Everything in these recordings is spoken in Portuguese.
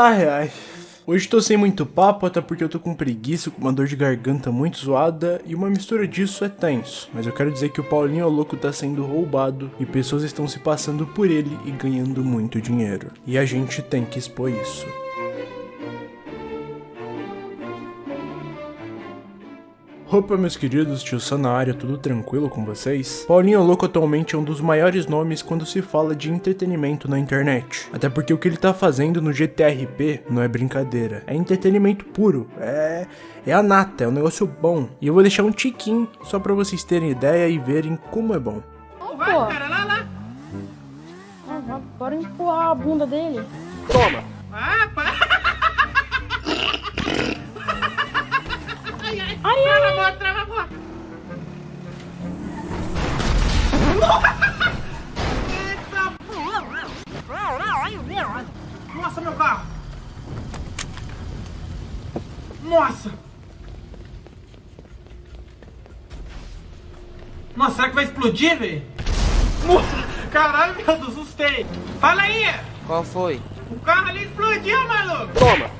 Ai, ai. Hoje tô sem muito papo, até porque eu tô com preguiça, com uma dor de garganta muito zoada e uma mistura disso é tenso. Mas eu quero dizer que o Paulinho Louco tá sendo roubado e pessoas estão se passando por ele e ganhando muito dinheiro. E a gente tem que expor isso. Opa, meus queridos, tio Sam na área, tudo tranquilo com vocês? Paulinho Louco atualmente é um dos maiores nomes quando se fala de entretenimento na internet. Até porque o que ele tá fazendo no GTRP não é brincadeira, é entretenimento puro, é, é a nata, é um negócio bom. E eu vou deixar um tiquinho só pra vocês terem ideia e verem como é bom. Vai, cara, lá, lá. Ah, bora empurrar a bunda dele. Toma! Ah, para. Ai, ai, Trava a moto, trava a moto. Eita. Nossa, meu carro. Nossa. Nossa, será que vai explodir, velho? Caralho, meu Deus, assustei. Fala aí. Qual foi? O carro ali explodiu, maluco. Toma!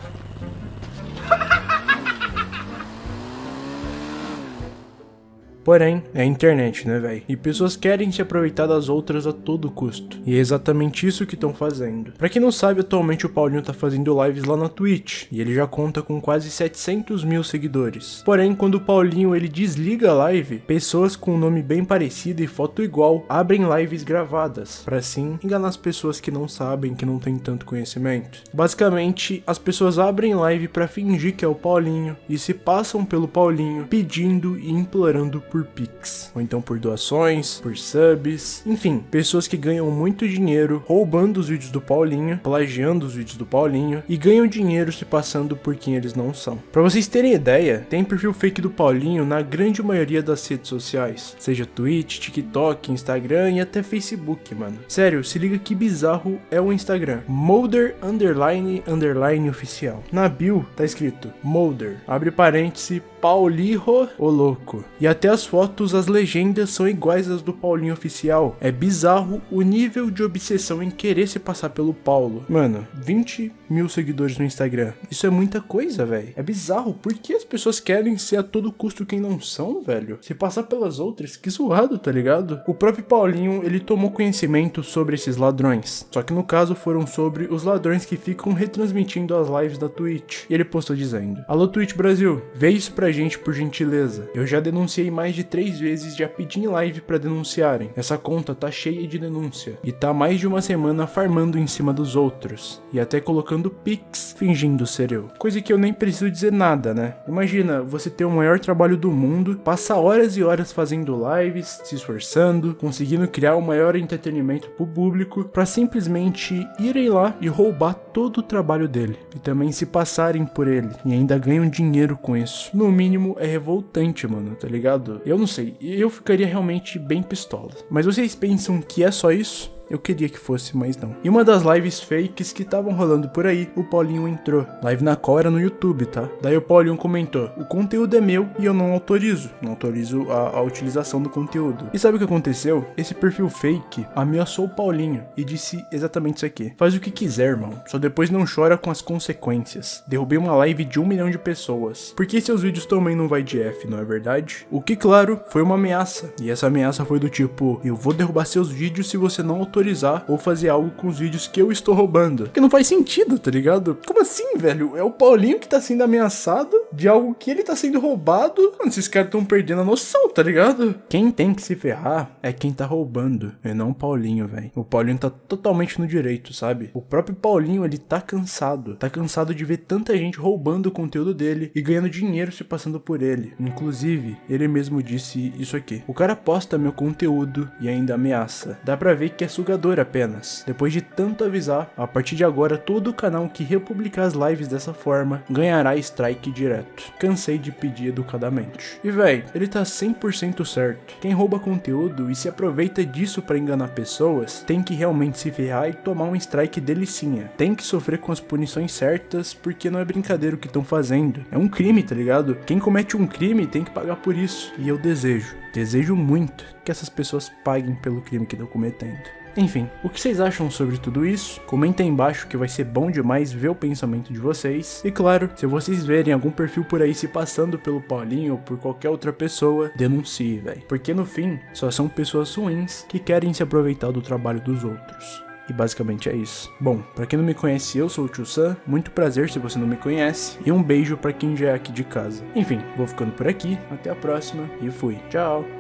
Porém, é a internet, né, velho? E pessoas querem se aproveitar das outras a todo custo. E é exatamente isso que estão fazendo. Pra quem não sabe, atualmente o Paulinho tá fazendo lives lá na Twitch. E ele já conta com quase 700 mil seguidores. Porém, quando o Paulinho ele desliga a live, pessoas com um nome bem parecido e foto igual abrem lives gravadas. Pra assim enganar as pessoas que não sabem, que não têm tanto conhecimento. Basicamente, as pessoas abrem live pra fingir que é o Paulinho e se passam pelo Paulinho pedindo e implorando por Pix, ou então por doações, por subs, enfim, pessoas que ganham muito dinheiro roubando os vídeos do Paulinho, plagiando os vídeos do Paulinho e ganham dinheiro se passando por quem eles não são. Pra vocês terem ideia, tem perfil fake do Paulinho na grande maioria das redes sociais, seja Twitch, TikTok, Instagram e até Facebook, mano. Sério, se liga que bizarro é o Instagram. Molder underline underline oficial. Na bio tá escrito Molder, abre parêntese, Paulirro o louco. E até fotos, as legendas são iguais às do Paulinho oficial. É bizarro o nível de obsessão em querer se passar pelo Paulo. Mano, 20 mil seguidores no Instagram. Isso é muita coisa, velho. É bizarro. Por que as pessoas querem ser a todo custo quem não são, velho? Se passar pelas outras, que zoado, tá ligado? O próprio Paulinho, ele tomou conhecimento sobre esses ladrões. Só que no caso foram sobre os ladrões que ficam retransmitindo as lives da Twitch. E ele postou dizendo: Alô Twitch Brasil, vê isso pra gente por gentileza. Eu já denunciei mais de três vezes, já pedi em live pra denunciarem. Essa conta tá cheia de denúncia. E tá mais de uma semana farmando em cima dos outros. E até colocando pix fingindo ser eu. Coisa que eu nem preciso dizer nada, né? Imagina, você ter o maior trabalho do mundo, passa horas e horas fazendo lives, se esforçando, conseguindo criar o maior entretenimento pro público, pra simplesmente irem lá e roubar todo o trabalho dele. E também se passarem por ele. E ainda ganham dinheiro com isso. No mínimo é revoltante, mano, tá ligado? Eu não sei, eu ficaria realmente bem pistola. Mas vocês pensam que é só isso? Eu queria que fosse, mas não. Em uma das lives fakes que estavam rolando por aí, o Paulinho entrou. Live na qual era no YouTube, tá? Daí o Paulinho comentou: O conteúdo é meu e eu não autorizo. Não autorizo a, a utilização do conteúdo. E sabe o que aconteceu? Esse perfil fake ameaçou o Paulinho e disse exatamente isso aqui: Faz o que quiser, irmão. Só depois não chora com as consequências. Derrubei uma live de um milhão de pessoas. Por que seus vídeos também não vai de F, não é verdade? O que, claro, foi uma ameaça. E essa ameaça foi do tipo: Eu vou derrubar seus vídeos se você não autorizar autorizar ou fazer algo com os vídeos que eu estou roubando. Que não faz sentido, tá ligado? Como assim, velho? É o Paulinho que tá sendo ameaçado de algo que ele tá sendo roubado. Mano, esses caras estão perdendo a noção, tá ligado? Quem tem que se ferrar é quem tá roubando, e não o Paulinho, velho. O Paulinho tá totalmente no direito, sabe? O próprio Paulinho, ele tá cansado. Tá cansado de ver tanta gente roubando o conteúdo dele e ganhando dinheiro se passando por ele. Inclusive, ele mesmo disse isso aqui. O cara posta meu conteúdo e ainda ameaça. Dá pra ver que é sugador apenas. Depois de tanto avisar, a partir de agora todo canal que republicar as lives dessa forma ganhará strike direto. Cansei de pedir educadamente. E véi, ele tá 100% certo. Quem rouba conteúdo e se aproveita disso para enganar pessoas, tem que realmente se ferrar e tomar um strike delicinha. Tem que sofrer com as punições certas, porque não é brincadeira o que estão fazendo. É um crime, tá ligado? Quem comete um crime tem que pagar por isso. E eu desejo, desejo muito que essas pessoas paguem pelo crime que estão cometendo. Enfim, o que vocês acham sobre tudo isso? Comenta aí embaixo que vai ser bom demais ver o pensamento de vocês. E claro, se vocês verem algum perfil por aí se passando pelo Paulinho ou por qualquer outra pessoa, denuncie, velho. Porque no fim, só são pessoas ruins que querem se aproveitar do trabalho dos outros. E basicamente é isso. Bom, pra quem não me conhece, eu sou o Tio Sam, muito prazer se você não me conhece, e um beijo pra quem já é aqui de casa. Enfim, vou ficando por aqui, até a próxima e fui. Tchau!